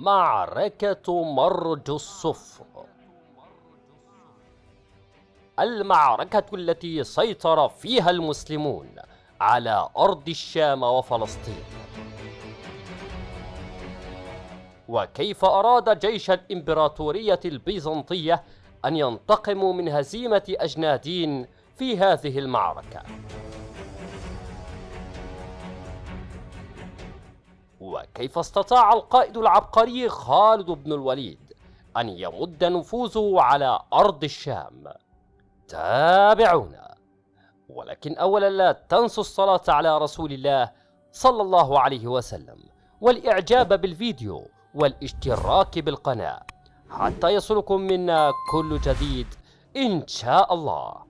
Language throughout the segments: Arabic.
معركة مرج الصفر. المعركة التي سيطر فيها المسلمون على أرض الشام وفلسطين. وكيف أراد جيش الإمبراطورية البيزنطية أن ينتقموا من هزيمة أجنادين في هذه المعركة؟ وكيف استطاع القائد العبقري خالد بن الوليد أن يمد نفوذه على أرض الشام؟ تابعونا. ولكن أولا لا تنسوا الصلاة على رسول الله صلى الله عليه وسلم والإعجاب بالفيديو والاشتراك بالقناة. حتى يصلكم منا كل جديد إن شاء الله.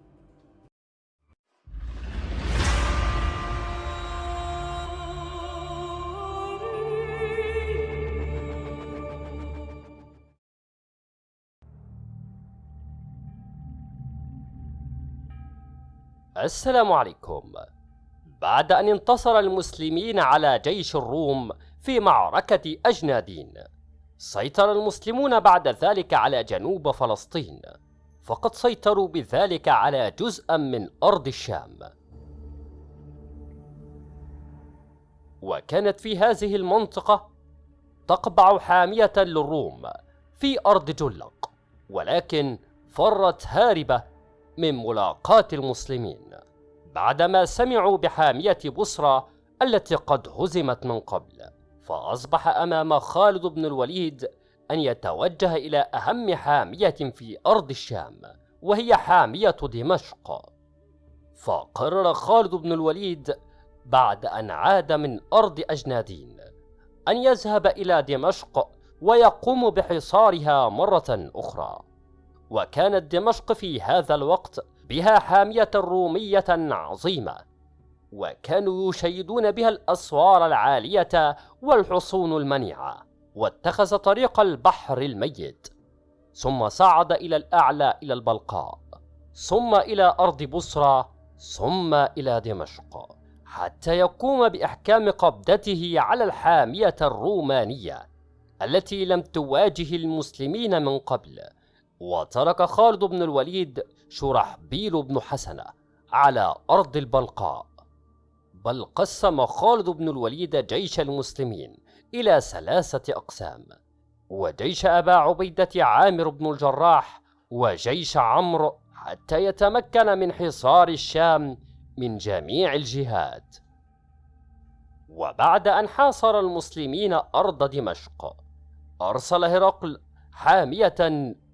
السلام عليكم. بعد أن انتصر المسلمين على جيش الروم في معركة أجنادين سيطر المسلمون بعد ذلك على جنوب فلسطين فقد سيطروا بذلك على جزءا من أرض الشام. وكانت في هذه المنطقة تقبع حامية للروم في أرض جلق ولكن فرت هاربة من ملاقاة المسلمين بعدما سمعوا بحامية بصرى التي قد هزمت من قبل فأصبح أمام خالد بن الوليد أن يتوجه إلى أهم حامية في أرض الشام وهي حامية دمشق. فقرر خالد بن الوليد بعد أن عاد من أرض أجنادين أن يذهب إلى دمشق ويقوم بحصارها مرة أخرى. وكانت دمشق في هذا الوقت بها حامية رومية عظيمة وكانوا يشيدون بها الأسوار العالية والحصون المنيعة واتخذ طريق البحر الميت. ثم صعد إلى الأعلى إلى البلقاء ثم إلى أرض بصرى ثم إلى دمشق حتى يقوم بإحكام قبضته على الحامية الرومانية التي لم تواجه المسلمين من قبل. وترك خالد بن الوليد شرحبيل بن حسنة على أرض البلقاء. بل قسم خالد بن الوليد جيش المسلمين إلى ثلاثة أقسام وجيش أبا عبيدة عامر بن الجراح وجيش عمرو حتى يتمكن من حصار الشام من جميع الجهات. وبعد أن حاصر المسلمين أرض دمشق أرسل هرقل حامية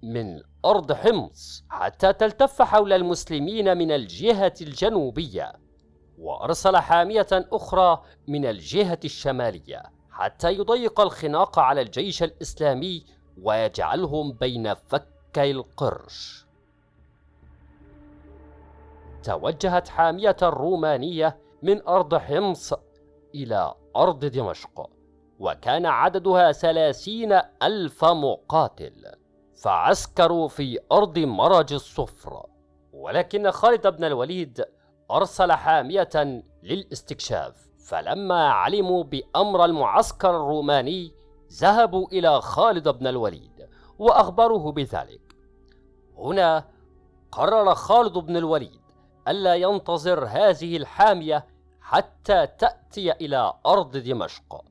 من أرض حمص حتى تلتف حول المسلمين من الجهة الجنوبية وأرسل حامية أخرى من الجهة الشمالية حتى يضيق الخناق على الجيش الإسلامي ويجعلهم بين فكي القرش. توجهت حامية الرومانية من أرض حمص إلى أرض دمشق وكان عددها ثلاثين ألف مقاتل. فعسكروا في أرض مرج الصفر ولكن خالد بن الوليد أرسل حامية للاستكشاف فلما علموا بأمر المعسكر الروماني ذهبوا إلى خالد بن الوليد وأخبروه بذلك. هنا قرر خالد بن الوليد ألا ينتظر هذه الحامية حتى تأتي إلى أرض دمشق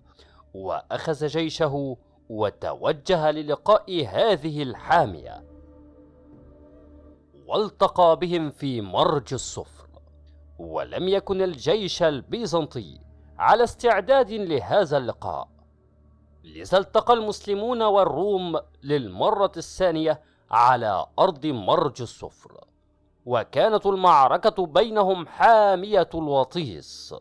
وأخذ جيشه وتوجه للقاء هذه الحامية. والتقى بهم في مرج الصفر ولم يكن الجيش البيزنطي على استعداد لهذا اللقاء. لذا التقى المسلمون والروم للمرة الثانية على أرض مرج الصفر وكانت المعركة بينهم حامية الوطيس.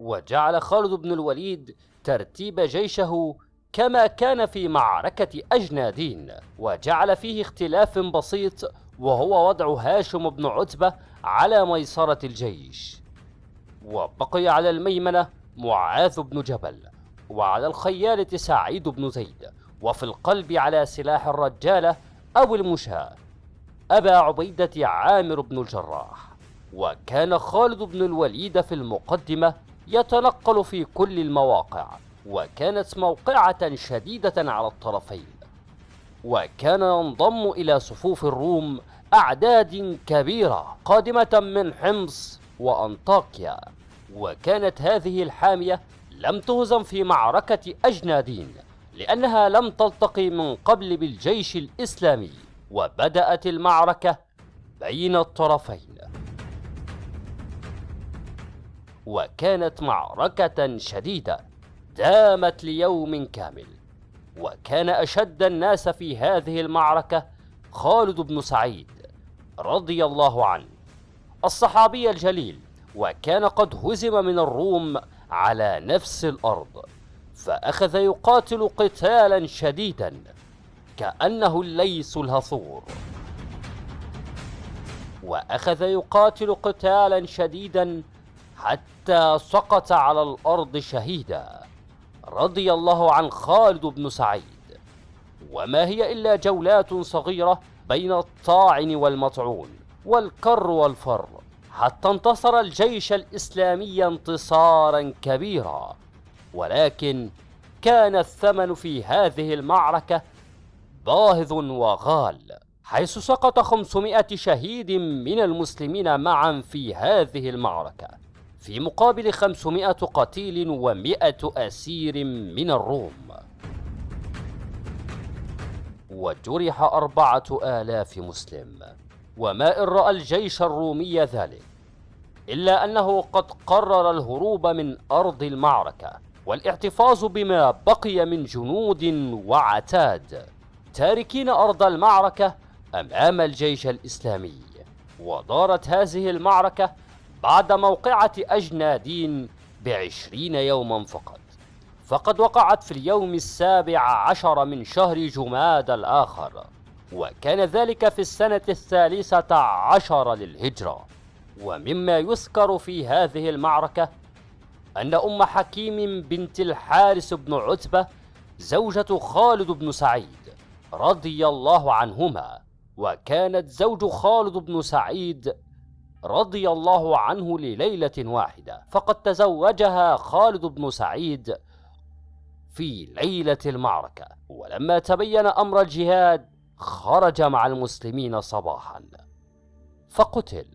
وجعل خالد بن الوليد ترتيب جيشه كما كان في معركة أجنادين وجعل فيه اختلاف بسيط وهو وضع هاشم بن عتبة على ميسرة الجيش. وبقي على الميمنة معاذ بن جبل وعلى الخيالة سعيد بن زيد وفي القلب على سلاح الرجالة أو المشاة. أبا عبيدة عامر بن الجراح. وكان خالد بن الوليد في المقدمة يتنقل في كل المواقع. وكانت موقعة شديدة على الطرفين. وكان ينضم إلى صفوف الروم أعداد كبيرة قادمة من حمص وأنطاكيا. وكانت هذه الحامية لم تهزم في معركة أجنادين لأنها لم تلتقي من قبل بالجيش الإسلامي وبدأت المعركة بين الطرفين. وكانت معركة شديدة. دامت ليوم كامل. وكان أشد الناس في هذه المعركة خالد بن سعيد رضي الله عنه الصحابي الجليل وكان قد هزم من الروم على نفس الأرض فأخذ يقاتل قتالا شديدا كأنه الليس الهثور وأخذ يقاتل قتالا شديدا حتى سقط على الأرض شهيدا. رضي الله عن خالد بن سعيد. وما هي إلا جولات صغيرة بين الطاعن والمطعون والكر والفر حتى انتصر الجيش الإسلامي انتصارا كبيرا. ولكن كان الثمن في هذه المعركة باهظ وغال حيث سقط 500 شهيد من المسلمين معا في هذه المعركة. في مقابل 500 قتيل و100 أسير من الروم. وجرح أربعة آلاف مسلم. وما إن رأى الجيش الرومي ذلك إلا أنه قد قرر الهروب من أرض المعركة والاحتفاظ بما بقي من جنود وعتاد تاركين أرض المعركة أمام الجيش الإسلامي. ودارت هذه المعركة بعد موقعة أجنادين بعشرين يوما فقط. فقد وقعت في اليوم السابع عشر من شهر جماد الآخر وكان ذلك في السنة الثالثة عشر للهجرة. ومما يذكر في هذه المعركة أن أم حكيم بنت الحارس بن عتبة زوجة خالد بن سعيد رضي الله عنهما وكانت زوج خالد بن سعيد رضي الله عنه لليلة واحدة. فقد تزوجها خالد بن سعيد في ليلة المعركة. ولما تبين أمر الجهاد خرج مع المسلمين صباحا. فقتل.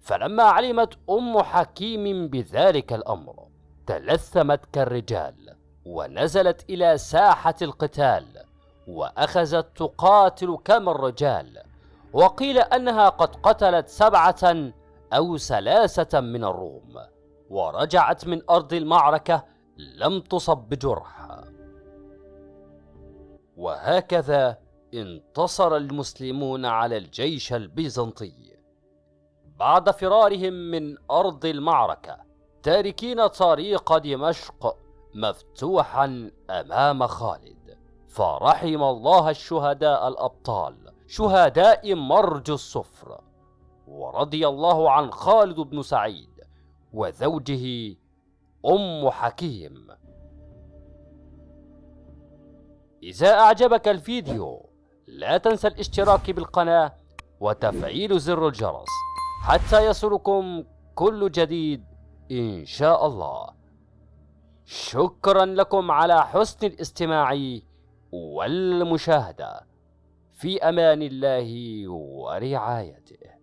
فلما علمت أم حكيم بذلك الأمر تلثمت كالرجال ونزلت إلى ساحة القتال وأخذت تقاتل كما الرجال. وقيل أنها قد قتلت سبعة أو ثلاثة من الروم ورجعت من أرض المعركة لم تصب بجرح وهكذا انتصر المسلمون على الجيش البيزنطي. بعد فرارهم من أرض المعركة تاركين طريق دمشق مفتوحا أمام خالد فرحم الله الشهداء الأبطال شهداء مرج الصفر ورضي الله عن خالد بن سعيد وزوجه أم حكيم. إذا أعجبك الفيديو لا تنسى الاشتراك بالقناة وتفعيل زر الجرس حتى يصلكم كل جديد إن شاء الله. شكرا لكم على حسن الاستماع والمشاهدة. في أمان الله ورعايته.